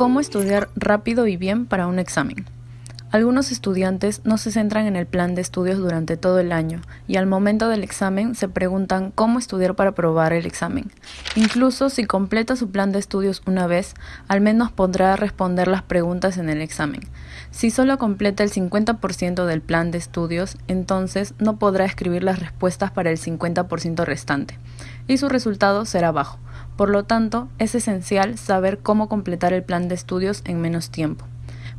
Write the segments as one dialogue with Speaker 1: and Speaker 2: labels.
Speaker 1: ¿Cómo estudiar rápido y bien para un examen? Algunos estudiantes no se centran en el plan de estudios durante todo el año y al momento del examen se preguntan cómo estudiar para aprobar el examen. Incluso si completa su plan de estudios una vez, al menos podrá responder las preguntas en el examen. Si solo completa el 50% del plan de estudios, entonces no podrá escribir las respuestas para el 50% restante y su resultado será bajo. Por lo tanto, es esencial saber cómo completar el plan de estudios en menos tiempo.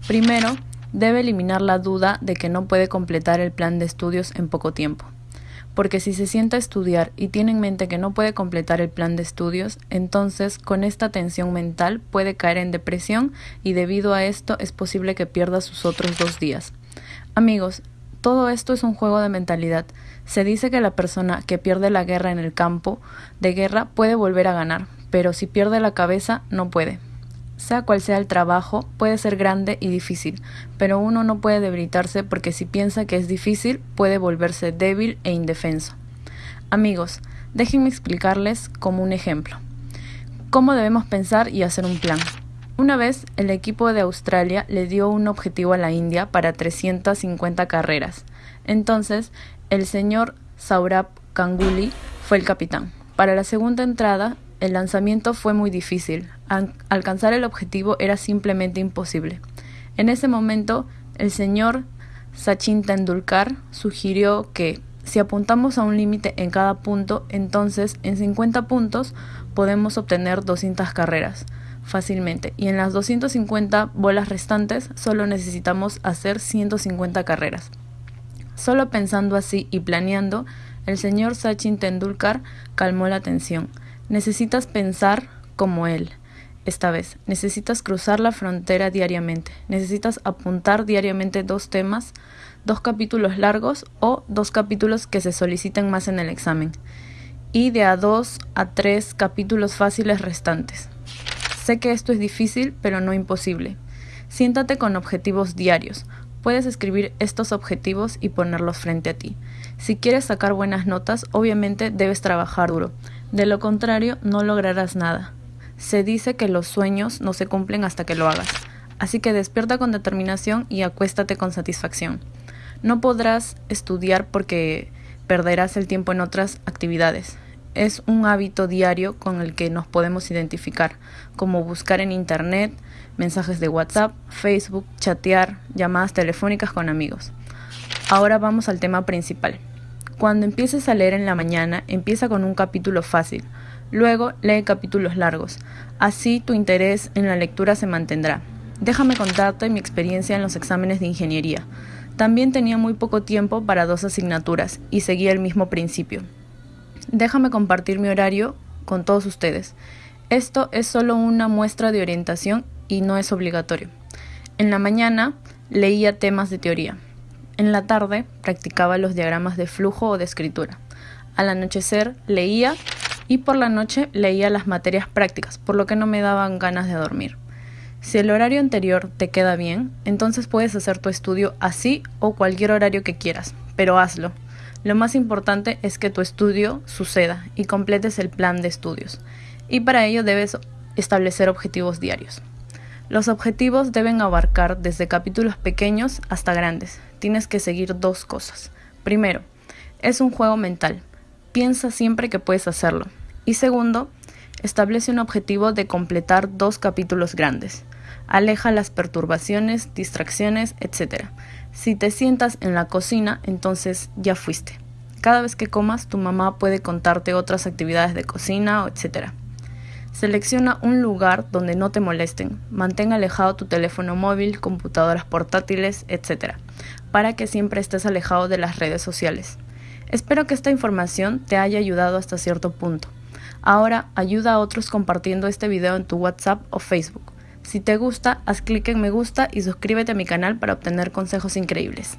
Speaker 1: Primero, debe eliminar la duda de que no puede completar el plan de estudios en poco tiempo. Porque si se sienta a estudiar y tiene en mente que no puede completar el plan de estudios, entonces con esta tensión mental puede caer en depresión y debido a esto es posible que pierda sus otros dos días. Amigos, todo esto es un juego de mentalidad. Se dice que la persona que pierde la guerra en el campo de guerra puede volver a ganar, pero si pierde la cabeza no puede. Sea cual sea el trabajo, puede ser grande y difícil, pero uno no puede debilitarse porque si piensa que es difícil, puede volverse débil e indefenso. Amigos, déjenme explicarles como un ejemplo. ¿Cómo debemos pensar y hacer un plan? Una vez, el equipo de Australia le dio un objetivo a la India para 350 carreras. Entonces, el señor Saurabh Ganguly fue el capitán. Para la segunda entrada, el lanzamiento fue muy difícil. alcanzar el objetivo era simplemente imposible. En ese momento, el señor Sachin Tendulkar sugirió que si apuntamos a un límite en cada punto, entonces en 50 puntos podemos obtener 200 carreras fácilmente y en las 250 bolas restantes solo necesitamos hacer 150 carreras. Solo pensando así y planeando, el señor Sachin Tendulkar calmó la tensión. Necesitas pensar como él. Esta vez, necesitas cruzar la frontera diariamente. Necesitas apuntar diariamente dos temas, dos capítulos largos o dos capítulos que se soliciten más en el examen. Y de a dos a tres capítulos fáciles restantes. Sé que esto es difícil, pero no imposible. Siéntate con objetivos diarios. Puedes escribir estos objetivos y ponerlos frente a ti. Si quieres sacar buenas notas, obviamente debes trabajar duro. De lo contrario, no lograrás nada. Se dice que los sueños no se cumplen hasta que lo hagas. Así que despierta con determinación y acuéstate con satisfacción. No podrás estudiar porque perderás el tiempo en otras actividades. Es un hábito diario con el que nos podemos identificar, como buscar en Internet, mensajes de WhatsApp, Facebook, chatear, llamadas telefónicas con amigos. Ahora vamos al tema principal. Cuando empieces a leer en la mañana, empieza con un capítulo fácil. Luego lee capítulos largos. Así tu interés en la lectura se mantendrá. Déjame contarte mi experiencia en los exámenes de ingeniería. También tenía muy poco tiempo para dos asignaturas y seguía el mismo principio. Déjame compartir mi horario con todos ustedes. Esto es solo una muestra de orientación y no es obligatorio. En la mañana leía temas de teoría. En la tarde practicaba los diagramas de flujo o de escritura. Al anochecer leía y por la noche leía las materias prácticas, por lo que no me daban ganas de dormir. Si el horario anterior te queda bien, entonces puedes hacer tu estudio así o cualquier horario que quieras, pero hazlo. Lo más importante es que tu estudio suceda y completes el plan de estudios. Y para ello debes establecer objetivos diarios. Los objetivos deben abarcar desde capítulos pequeños hasta grandes. Tienes que seguir dos cosas. Primero, es un juego mental. Piensa siempre que puedes hacerlo. Y segundo, establece un objetivo de completar dos capítulos grandes. Aleja las perturbaciones, distracciones, etc. Si te sientas en la cocina, entonces ya fuiste. Cada vez que comas, tu mamá puede contarte otras actividades de cocina, etc. Selecciona un lugar donde no te molesten. Mantén alejado tu teléfono móvil, computadoras portátiles, etc. Para que siempre estés alejado de las redes sociales. Espero que esta información te haya ayudado hasta cierto punto. Ahora ayuda a otros compartiendo este video en tu WhatsApp o Facebook. Si te gusta, haz clic en me gusta y suscríbete a mi canal para obtener consejos increíbles.